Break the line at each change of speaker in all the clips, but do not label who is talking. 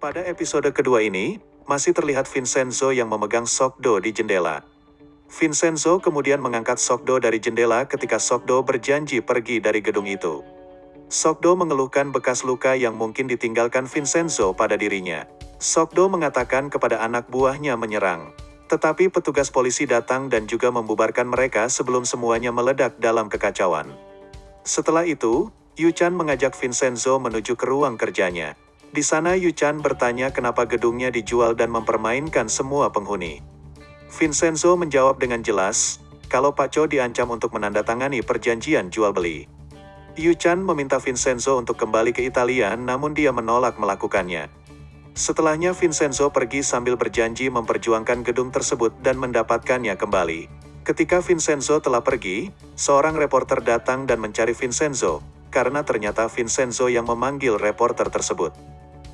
Pada episode kedua ini, masih terlihat Vincenzo yang memegang Sokdo di jendela. Vincenzo kemudian mengangkat Sokdo dari jendela ketika Sokdo berjanji pergi dari gedung itu. Sokdo mengeluhkan bekas luka yang mungkin ditinggalkan Vincenzo pada dirinya. Sokdo mengatakan kepada anak buahnya menyerang. Tetapi petugas polisi datang dan juga membubarkan mereka sebelum semuanya meledak dalam kekacauan. Setelah itu, Yuchan mengajak Vincenzo menuju ke ruang kerjanya. Di sana Yuchan bertanya kenapa gedungnya dijual dan mempermainkan semua penghuni. Vincenzo menjawab dengan jelas, kalau Pak Cho diancam untuk menandatangani perjanjian jual beli. Yuchan meminta Vincenzo untuk kembali ke Italia namun dia menolak melakukannya. Setelahnya Vincenzo pergi sambil berjanji memperjuangkan gedung tersebut dan mendapatkannya kembali. Ketika Vincenzo telah pergi, seorang reporter datang dan mencari Vincenzo, karena ternyata Vincenzo yang memanggil reporter tersebut.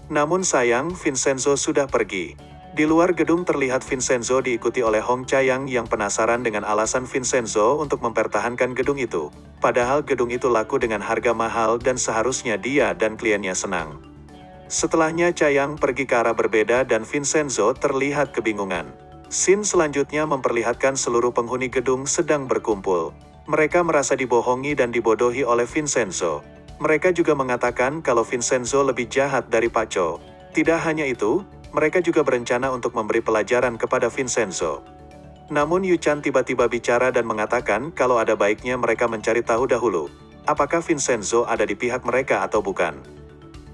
Namun sayang, Vincenzo sudah pergi. Di luar gedung terlihat Vincenzo diikuti oleh Hong Chayang yang penasaran dengan alasan Vincenzo untuk mempertahankan gedung itu. Padahal gedung itu laku dengan harga mahal dan seharusnya dia dan kliennya senang. Setelahnya Chayang pergi ke arah berbeda dan Vincenzo terlihat kebingungan. Scene selanjutnya memperlihatkan seluruh penghuni gedung sedang berkumpul. Mereka merasa dibohongi dan dibodohi oleh Vincenzo. Mereka juga mengatakan kalau Vincenzo lebih jahat dari Paco. Tidak hanya itu, mereka juga berencana untuk memberi pelajaran kepada Vincenzo. Namun Yuchan tiba-tiba bicara dan mengatakan kalau ada baiknya mereka mencari tahu dahulu, apakah Vincenzo ada di pihak mereka atau bukan.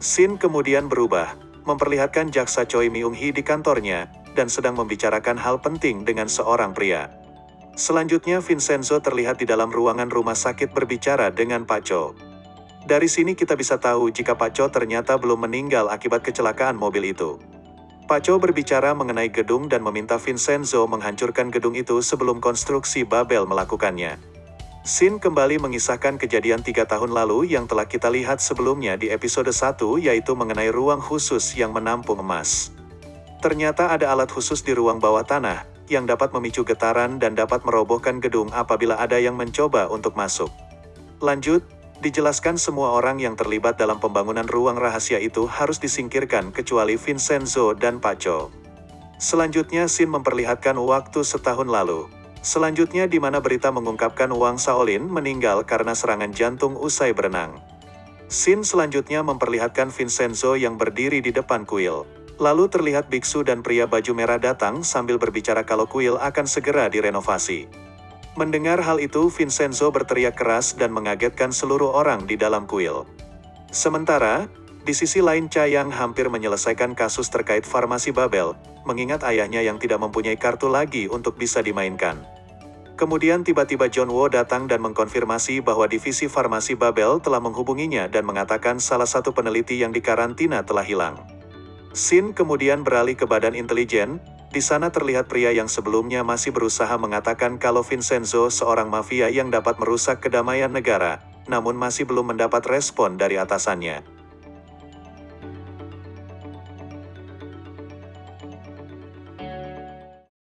Sin kemudian berubah, memperlihatkan jaksa Choi Myung Hee di kantornya, dan sedang membicarakan hal penting dengan seorang pria. Selanjutnya Vincenzo terlihat di dalam ruangan rumah sakit berbicara dengan Pak Cho. Dari sini kita bisa tahu jika Pak Cho ternyata belum meninggal akibat kecelakaan mobil itu. Pak Cho berbicara mengenai gedung dan meminta Vincenzo menghancurkan gedung itu sebelum konstruksi Babel melakukannya. Sin kembali mengisahkan kejadian tiga tahun lalu yang telah kita lihat sebelumnya di episode 1 yaitu mengenai ruang khusus yang menampung emas. Ternyata ada alat khusus di ruang bawah tanah, yang dapat memicu getaran dan dapat merobohkan gedung apabila ada yang mencoba untuk masuk. Lanjut, dijelaskan semua orang yang terlibat dalam pembangunan ruang rahasia itu harus disingkirkan kecuali Vincenzo dan Paco. Selanjutnya Sin memperlihatkan waktu setahun lalu. Selanjutnya di mana berita mengungkapkan Wang Shaolin meninggal karena serangan jantung usai berenang. Scene selanjutnya memperlihatkan Vincenzo yang berdiri di depan kuil. Lalu terlihat biksu dan pria baju merah datang sambil berbicara kalau kuil akan segera direnovasi. Mendengar hal itu Vincenzo berteriak keras dan mengagetkan seluruh orang di dalam kuil. Sementara, di sisi lain Chayang hampir menyelesaikan kasus terkait farmasi Babel, mengingat ayahnya yang tidak mempunyai kartu lagi untuk bisa dimainkan. Kemudian tiba-tiba John Wo datang dan mengkonfirmasi bahwa divisi farmasi Babel telah menghubunginya dan mengatakan salah satu peneliti yang dikarantina telah hilang. Sin kemudian beralih ke badan intelijen, di sana terlihat pria yang sebelumnya masih berusaha mengatakan kalau Vincenzo seorang mafia yang dapat merusak kedamaian negara, namun masih belum mendapat respon dari atasannya.